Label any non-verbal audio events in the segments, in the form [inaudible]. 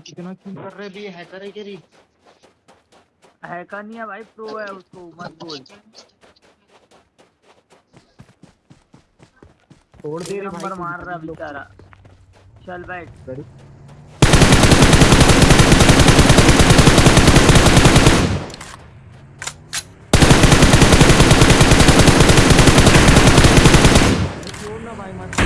कितना किल कर रहे भी हैकर है क्या री हैकर नहीं है भाई प्रो है उसको मत बोल। छोड़ दे नंबर मार रहा बेचारा। चल बैठ। भाई मत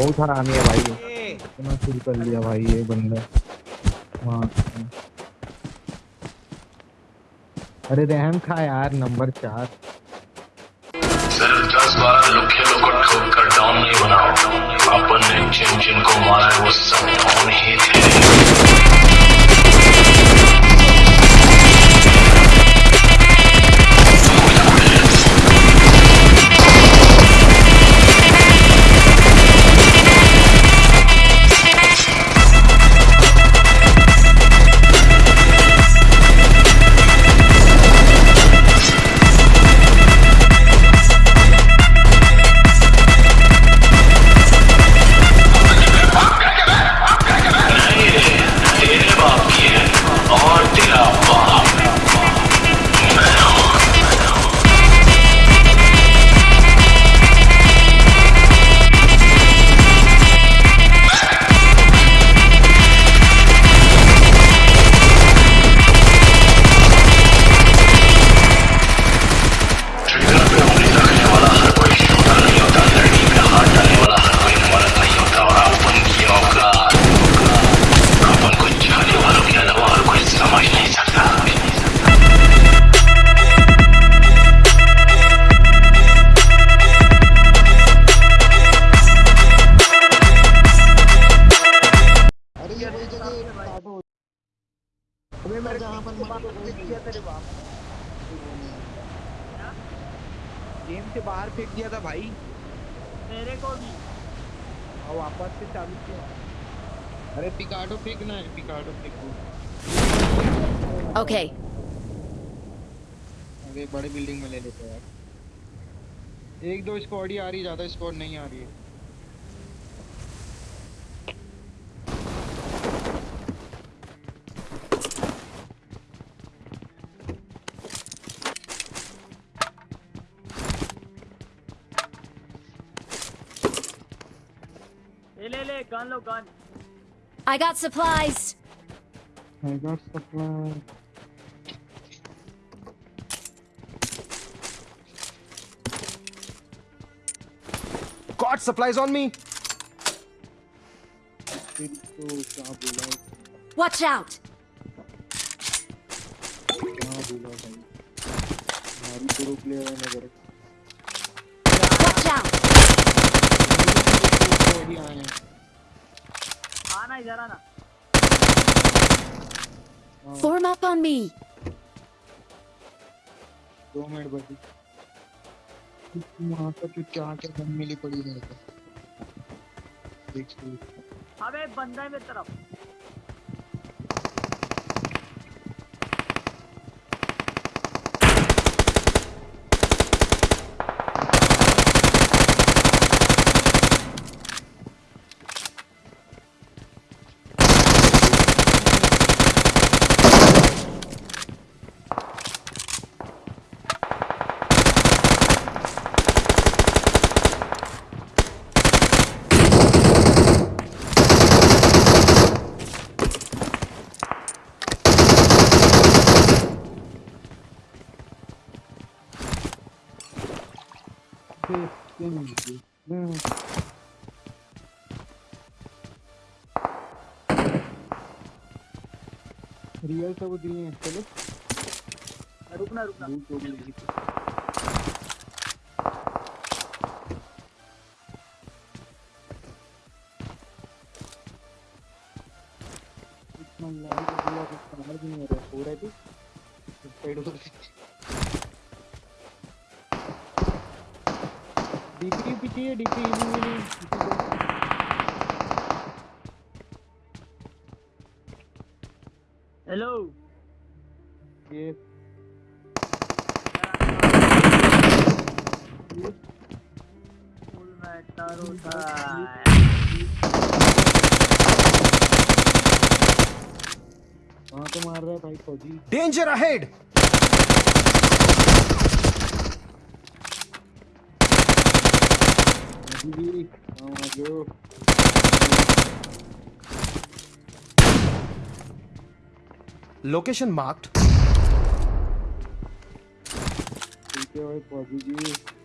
बहुत हरामी है भाई। इतना फिर कर लिया भाई ये बंदा। हाँ। अरे रहम खा यार नंबर चार। सिर्फ़ दस बारह लुखे को ठोक कर डाउन नहीं बनाओ। अपन ने जिन जिन को मारा है वो सब डाउन ही थे। अरे बड़े बिल्डिंग में ले लेते हैं यार एक दो स्क्वाड ही आ रही ज़्यादा स्क्वाड नहीं आ रही है ले ले ले gun low gun I got supplies. I got supply. got supplies on me? Watch out! Watch out! Form up on me! वहाँ पर तो क्या क्या मिली पड़ी मेरे को अबे बंदा है मेरी तरफ़। रियल सब दिए हैं चलो। रुकना रुकना। तो मार रहा है भाई फौजी। आ जाओ Location marked. ठीक है भाई फौजी जी।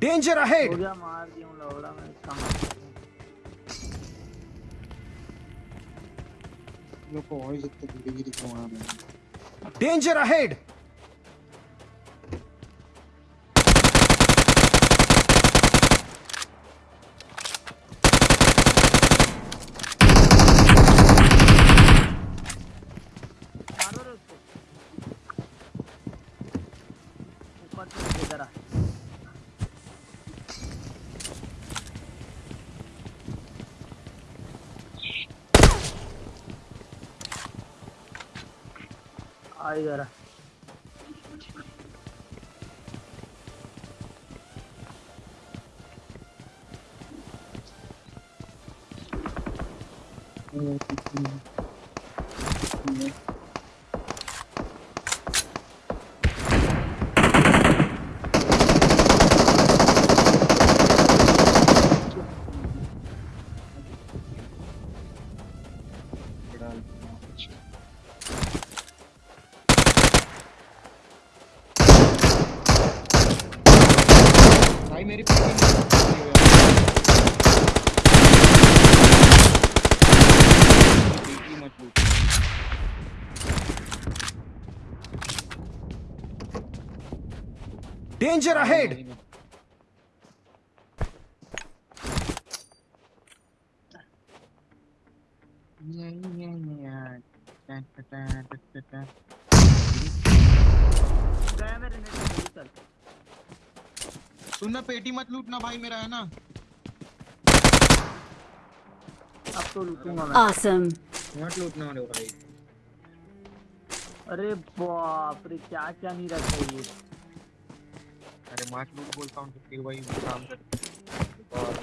Danger हो ahead! गया मार दिया हूँ लौड़ा मैं इसका मार लोग को वॉइस इतने गिरी गिरी क्यों आ रहे हैं Danger ahead! मारो रे उसको ऊपर से नीचे जरा आई जरा भाई Danger ahead! जल्दी चल सुनना पेटी मत लूटना भाई मेरा है ना? अब तो लूटूँगा मैं। Awesome. मत लूटना रे भाई। अरे बाप रे क्या क्या नहीं रखा ये? अरे मत लूट बोलता हूँ फिर भाई काम कर और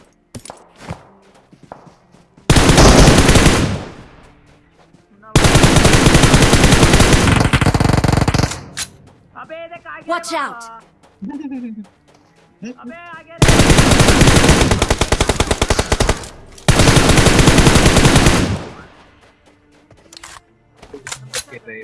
अबे देख आगे Watch बाबा। out. अबे [laughs] आगे रहे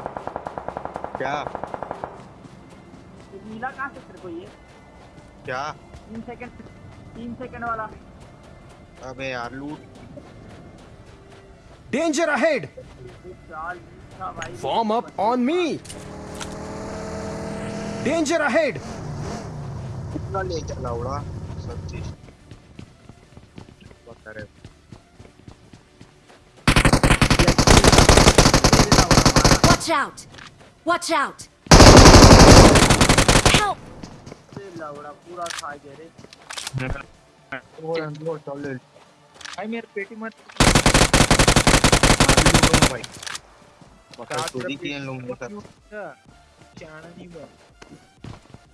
क्या? ये नीला कहाँ से तेरे को ये? क्या? तीन सेकंड तीन सेकंड वाला। अबे यार लूट। था भाई। Form up on me! Danger ahead! कितना ले चला उड़ा सब चीज़ Watch out! Watch out! Help! लवड़ा पूरा खा गया रे वो वो चल ले भाई मेरे पेटी मत भाई बता चोरी किए इन लोगों ने सर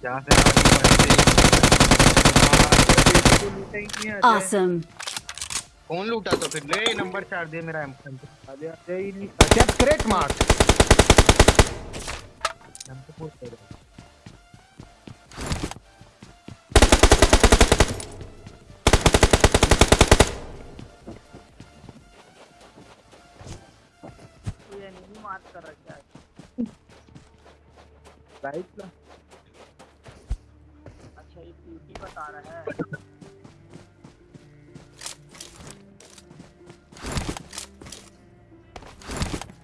जहाँ से Awesome. कौन लूटा तो फिर ले नंबर चार दे मेरा एम Get crate marked. रखा है अच्छा ये ब्यूटी बता रहा है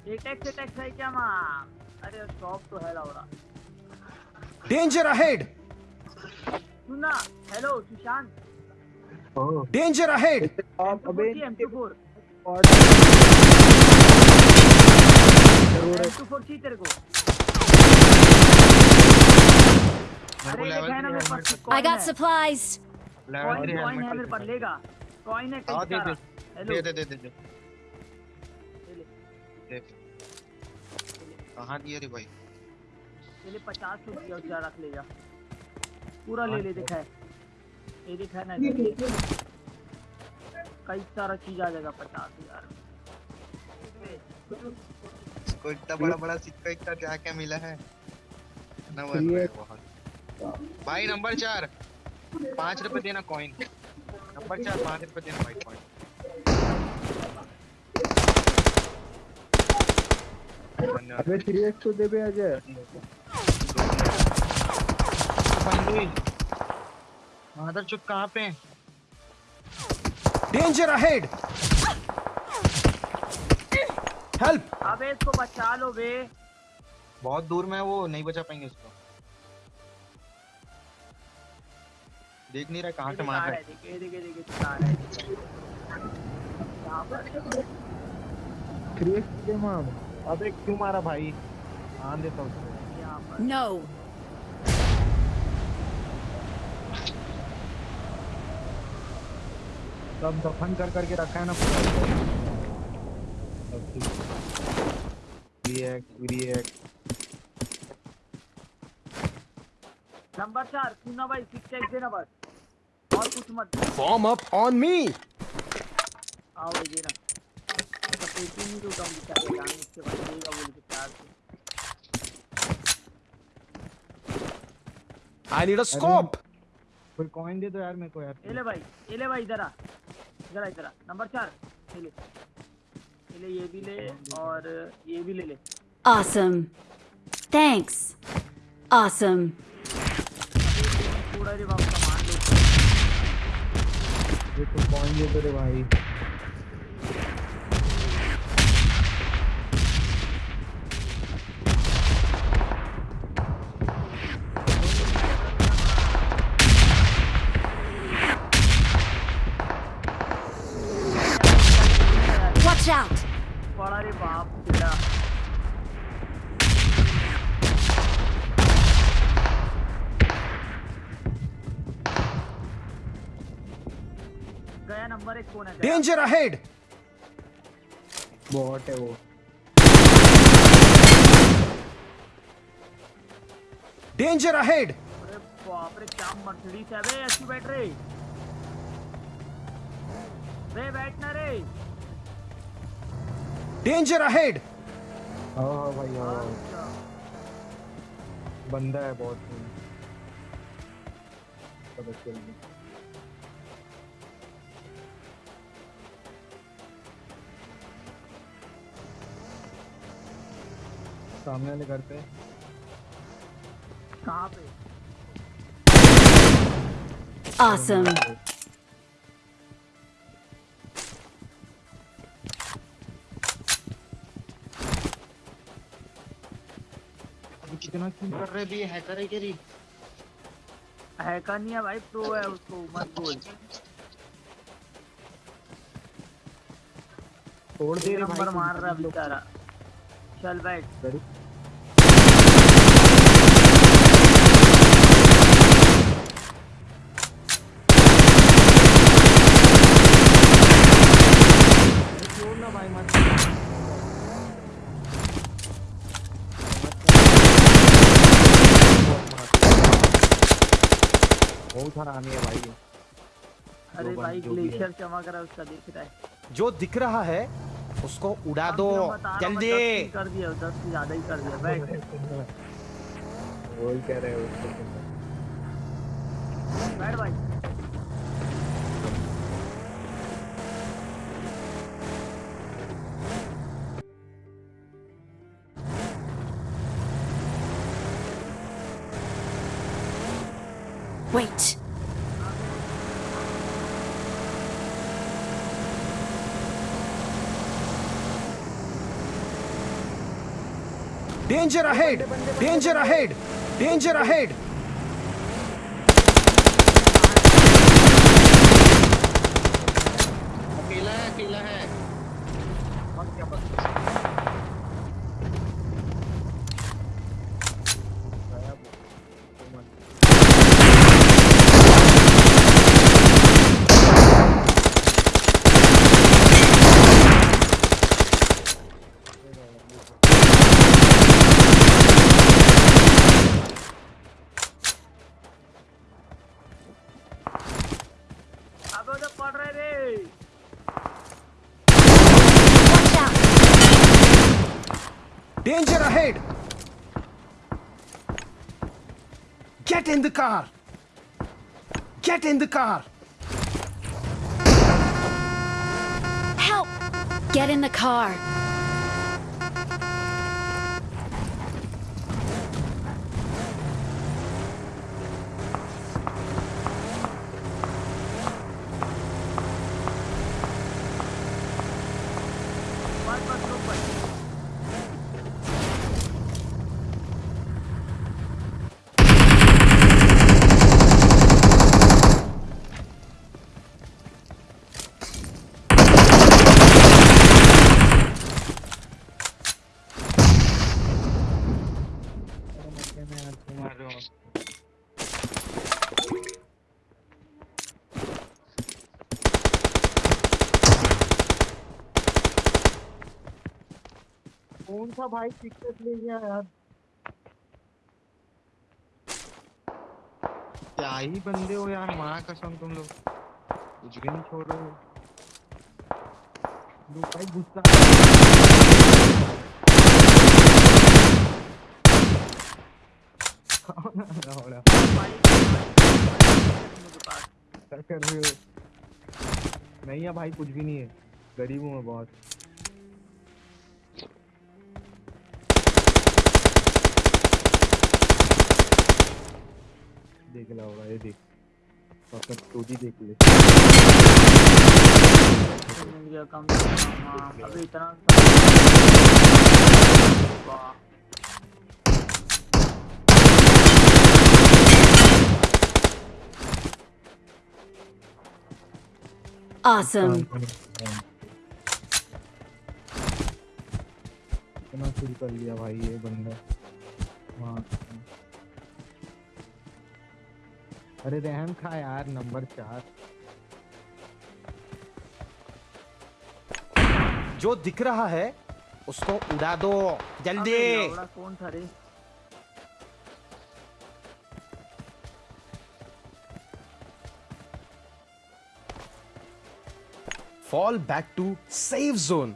एटेक्स एटेक्स है क्या माँ? अरे शॉप तो है लौड़ा Danger ahead! सुना हेलो सुशांत। Danger ahead! आप अबे एम टू फोर और ज़रूर एम टू फोर चाहिए तेरे को। अरे देखा है ना मेरे पास I got supplies. Coin coin है मेरे पास लेगा कॉइन है हाँ, कई दे दे। सारा हेलो दे दे दे दे। कहाँ दिया रे भाई। ले ले पचास सौ दिया उसका रख ले जा पूरा ले ले देखा है ये देखा है ना कई सारा चीज़ आ जाएगा पचास हज़ार। इसको इतना बड़ा बड़ा सिक्का इतना क्या क्या मिला है? ना भाई नंबर चार। पाँच रुपए देना कॉइन नंबर चार पाँच रुपए देना भाई कॉइन अबे थ्री एक्स तो दे बे अजय मादर चुप कहाँ पे हैं? Danger ahead! Help! अबे इसको बचा लो बे बहुत दूर में है वो नहीं बचा पाएँगे इसको देख नहीं रहा कहाँ से मार रहा है है देख ये देख देख ये दिखा रहा है यहाँ पर थ्री एक्स दे माम अबे क्यों मारा भाई? आन देता उसको पर सब दफन कर करके रखा है ना। पूरा रिएक्ट रिएक्ट नंबर चार सुनना भाई सिक्स एक्स देना बस। और कुछ मत Form up on me! आओ देना। पेटी नहीं टूटा मुझे जान उसके बाद देगा बोल के प्यार से I need a scope! कोई कॉइन दे दो यार मेरे को यार ये ले भाई ये ले भाई इधर आ इधर आ इधर आ नंबर चार ये ले ये ले ये भी ले और ये भी ले ले Awesome. Thanks. Awesome. पूरा रे बाबू सामान लो तो कॉइन दे दो रे भाई है? Danger ahead! बहुत है वो Danger ahead! अरे बाप रे क्या मर्सिडीज है बे अच्छी बैठ रे बे बैठना रे Danger ahead! हाँ हाँ भाई हाँ अच्छा बंदा है बहुत पता सामने वाले घर पे। कहाँ पे? Awesome. कितना किल कर रहे भी हैकर है क्या रे? हैकर नहीं है भाई प्रो है उसको मत बोल। तोड़ दे नंबर मार रहा है बेचारा। चल बैठ गरीब छोड़ ना भाई मत बहुत हरामी है भाई अरे भाई। ग्लेशियर चमक रहा है। उसका दिख रहा है। जो दिख रहा है उसको उड़ा दो। जल्दी। कर दिया दस से ज़्यादा ही कर दिया बैठ। वही कह रहे हो बैठ भाई। Wait. Danger ahead! Danger ahead! Danger ahead! अकेला है अकेला है अबे उधर पड़ रहे रे Watch out! Danger ahead! Get in the car! Get in the car! Help! Get in the car. सा भाई टिकट ले गया यार। क्या ही बंदे हो यार माँ कसम तुम लोग। कुछ भी नहीं छोड़। रहे हो भाई गुस्सा। कौन आ रहा हो रहा? मुझे पास क्या कर रहे हो? नहीं है भाई कुछ भी नहीं है। गरीब हूँ मैं बहुत। देख होगा ये देख। फकत स्टोरी देख ले गया कम हाँ अभी इतना Awesome. इतना शुरू कर लिया भाई ये बंदा। हाँ। अरे रहम खा यार नंबर चार। जो दिख रहा है उसको उड़ा दो। जल्दी। कौन था रे? Fall back to safe zone.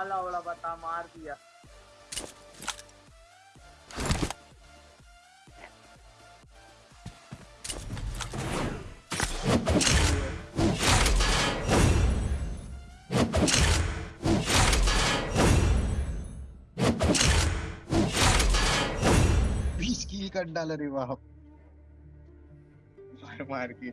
वाला वाला बता मार दिया। डाला रे वाह मार मार के।